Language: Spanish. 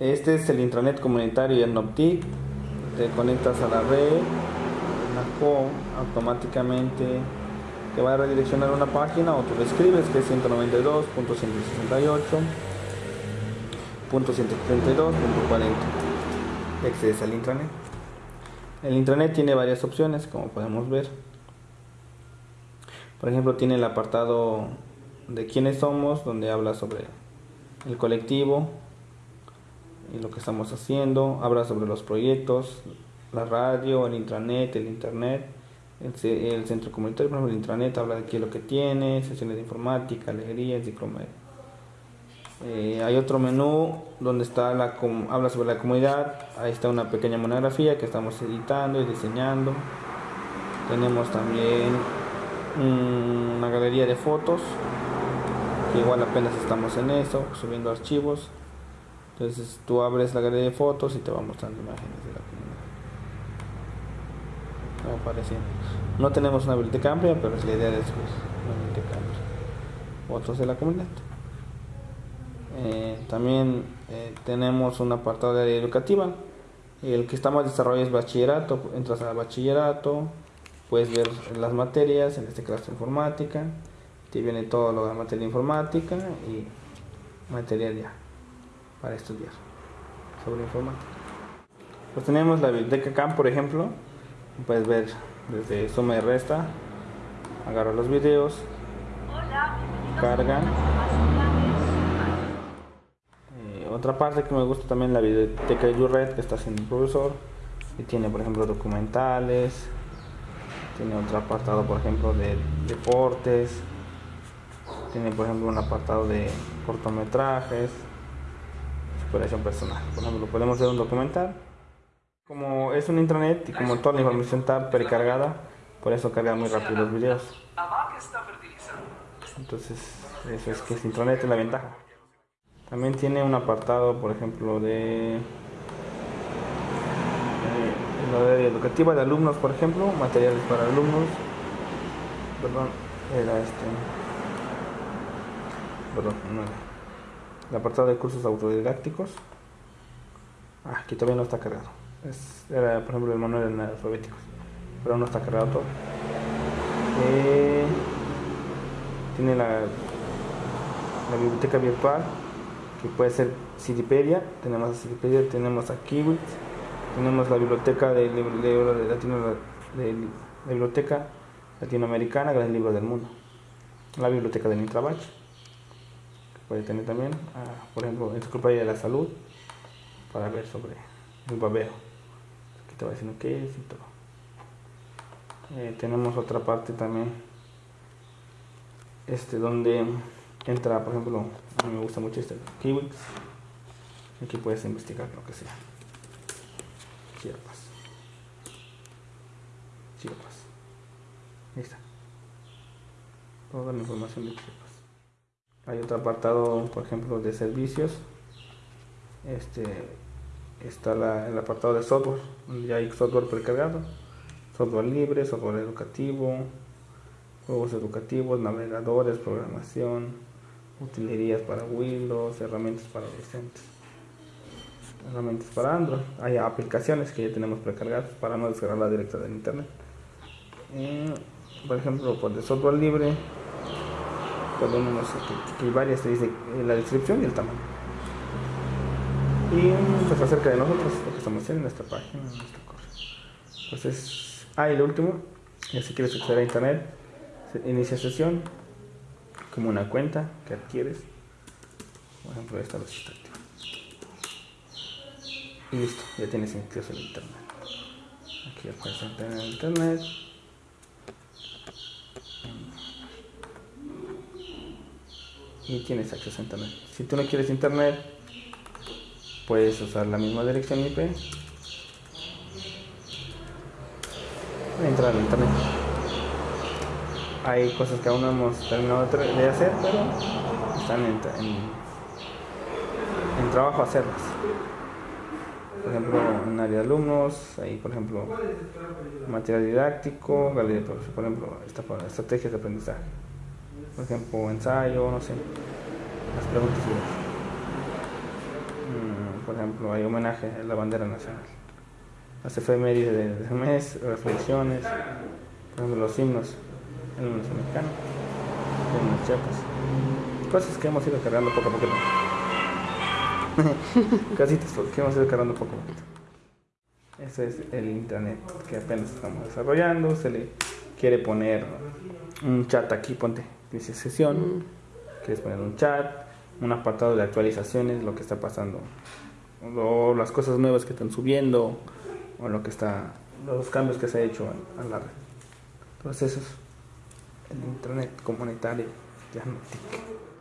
Este es el intranet comunitario Noptic. Te conectas a la red, automáticamente te va a redireccionar una página o tú lo escribes que es 192.168.132.40. Accedes al intranet. El intranet tiene varias opciones, como podemos ver. Por ejemplo, tiene el apartado de quiénes somos, donde habla sobre el colectivo y lo que estamos haciendo, habla sobre los proyectos, la radio, el intranet, el internet, el, centro comunitario, por ejemplo, el intranet habla de qué es lo que tiene, sesiones de informática, alegría, enciclomedia. Eh, hay otro menú donde está la habla sobre la comunidad, ahí está una pequeña monografía que estamos editando y diseñando. Tenemos también una galería de fotos, que igual apenas estamos en eso, subiendo archivos. Entonces tú abres la galería de fotos y te va mostrando imágenes de la comunidad. apareciendo. No tenemos una biblioteca amplia, pero es la idea de eso, una biblioteca amplia. Otros de la comunidad. Eh, también eh, tenemos un apartado de área educativa. El que está más desarrollado es bachillerato. Entras a bachillerato, puedes ver las materias, en este caso informática. Te viene todo lo de materia informática y material ya para estudiar sobre informática. Pues tenemos la biblioteca CAM, por ejemplo. Puedes ver desde suma y resta. Agarro los videos. Cargan. Eh, otra parte que me gusta también la biblioteca de YouRed que está haciendo el profesor. Y tiene, por ejemplo, documentales. Tiene otro apartado, por ejemplo, de deportes. Tiene, por ejemplo, un apartado de cortometrajes personal. Por ejemplo, podemos hacer un documental. Como es un intranet y como toda la información está precargada, por eso carga muy rápido los videos. Entonces, eso es que es intranet es la ventaja. También tiene un apartado, por ejemplo, de eh, educativa de alumnos, por ejemplo, materiales para alumnos. Perdón, era este. Perdón, no el apartado de cursos autodidácticos. Ah, aquí todavía no está cargado. Era por ejemplo el manual de alfabéticos pero no está cargado todo. Eh, tiene la, la biblioteca virtual que puede ser Cidipedia tenemos a Cidipedia, tenemos a Kiwit tenemos la biblioteca de, de, Latino, de, la biblioteca latinoamericana del libro del mundo. La biblioteca del Intrabach puede tener también, ah, por ejemplo, enciclopedia de la salud, para ver sobre el babeo. Aquí te va diciendo qué es y todo. Eh, tenemos otra parte también, este donde entra, por ejemplo, a mí me gusta mucho este Kiwix. Aquí puedes investigar lo que sea. Chiapas. Chiapas. Ahí está. Toda la información de Chiapas hay otro apartado por ejemplo de servicios. Este está el apartado de software ya hay software precargado. Software libre software educativo juegos educativos navegadores programación utilerías para windows herramientas para docentes herramientas para android. Hay aplicaciones que ya tenemos precargadas para no descargarla directa del internet. Eh, por ejemplo por de software libre que, hay varias te dice la descripción y el tamaño. Y pues acerca de nosotros lo que estamos haciendo en esta página en esta cosa entonces ah y lo último si quieres acceder a internet inicia sesión como una cuenta que adquieres. Por ejemplo esta lo está y listo ya tienes acceso al internet. Aquí entrar en internet y tienes acceso a internet. Si tú no quieres internet, puedes usar la misma dirección IP entrar al internet. Hay cosas que aún no hemos terminado de hacer, pero están en, en, trabajo hacerlas. Por ejemplo, en área de alumnos, ahí por ejemplo, material didáctico, galería por ejemplo, estrategias de aprendizaje por ejemplo, ensayo, no sé, las preguntas mm, por ejemplo, hay homenaje a la bandera nacional. Las efemérides de- del mes, reflexiones, por ejemplo, los himnos, el himno mexicano, el himno chiapas. Cosas que hemos ido cargando poco a poco. Casitas que hemos ido cargando poco a poco. Ese es el internet que apenas estamos desarrollando. Se le quiere poner un chat aquí, ponte, dice sesión. Quieres poner un chat, un apartado de actualizaciones, lo que está pasando, o las cosas nuevas que están subiendo, o lo que está, los cambios que se ha hecho a, a la red. Entonces eso es el internet comunitario, ya no tic.